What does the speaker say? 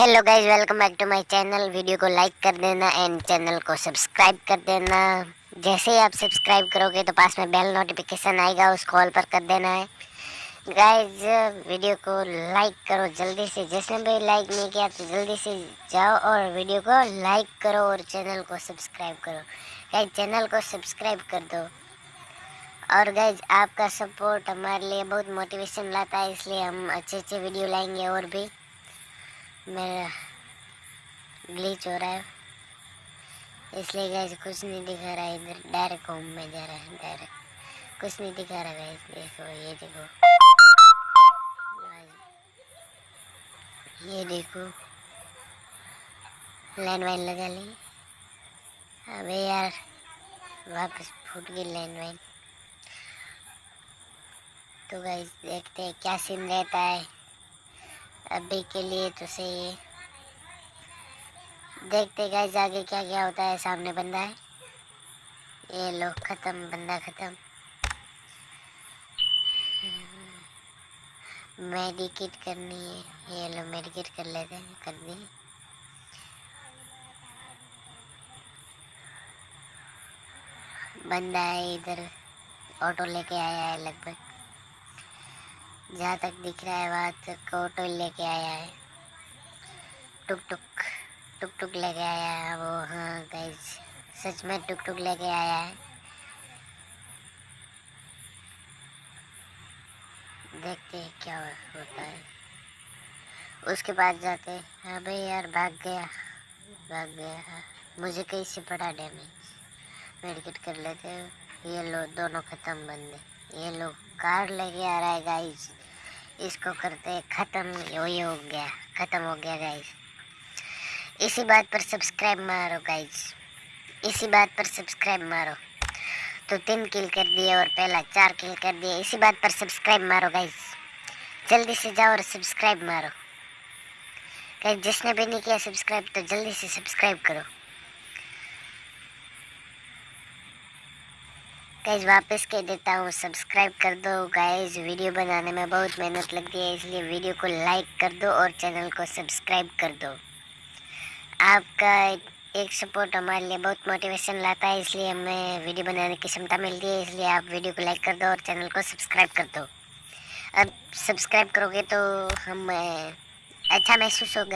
Hello guys welcome back to my channel video को like कर देना एंड चैनल को सब्सक्राइब कर देना। जैसे ही आप सब्सक्राइब करोगे तो पास में बेल नोटिफिकेशन आएगा, उस कॉल पर कर देना है। गाइज़ वीडियो को लाइक करो जल्दी से। जिसने भी लाइक नहीं किया तो जल्दी से जाओ और वीडियो को लाइक करो और चैनल को सब्सक्राइब करो। गाइज़ चैनल को सब्सक्राइब कर दो। और गाइज़ आपका सपोर्ट हमारे लिए बहुत मोटिवेशन लाता है, इसलिए हम अच्छे अच्छे वीडियो लाएँगे और भी। मेरा ग्लिच हो रहा है। इसलिए गैस कुछ नहीं दिखा रहा है इधर। डायरेक्ट होम में जा रहा है डायरेक्ट कुछ नहीं दिखा रहा गैस देखो ये देखो। ये देखो। लाइन वाइन लगा ली। अबे यार, वापस फूट गई लाइन वाइन तो गैस देखते हैं क्या सीन रहता है। अभी के लिए तो सही है। देखते गाइस आगे क्या क्या होता है, सामने बंदा है। ये लो, ख़त्म, बंदा ख़त्म। मेडिकेट करनी है। ये लो, मेडिकेट कर लेते हैं, कर दी। बंदा है इधर, ऑटो लेके आया है लगभग। जहाँ तक दिख रहा है वहाँ तक ऑटो लेके आया है। टुक टुक टुक टुक लेके आया है वो हाँ गाइज़ सच में टुक टुक लेके आया है। देखते हैं क्या होता है। उसके बाद जाते हाँ। भाई यार, भाग गया भाग गया हाँ। मुझे कहीं से पड़ा डैमेज मेडिकेट कर लेते ये लो, दोनों ख़त्म बंदे। ये लोग कार लेके आ रहा है गाइज़ इसको करते ख़त्म ये हो गया, ख़त्म हो गया गाइज़ इसी बात पर सब्सक्राइब मारो गाइज़ इसी बात पर सब्सक्राइब मारो. तो तीन किल कर दिए और पहला चार किल कर दिए, इसी बात पर सब्सक्राइब मारो गाइज़ जल्दी से जाओ और सब्सक्राइब मारो. गाइज़ जिसने भी नहीं किया सब्सक्राइब तो जल्दी से सब्सक्राइब करो. गाइज़ वापस कह देता हूँ सब्सक्राइब कर दो गाइज़ वीडियो बनाने में बहुत मेहनत लगती है, इसलिए वीडियो को लाइक कर दो और चैनल को सब्सक्राइब कर दो। आपका एक सपोर्ट हमारे लिए बहुत मोटिवेशन लाता है, इसलिए हमें वीडियो बनाने की क्षमता मिलती है, इसलिए आप वीडियो को लाइक कर दो और चैनल को सब्सक्राइब कर दो। अब सब्सक्राइब करोगे तो हम अच्छा महसूस होगा।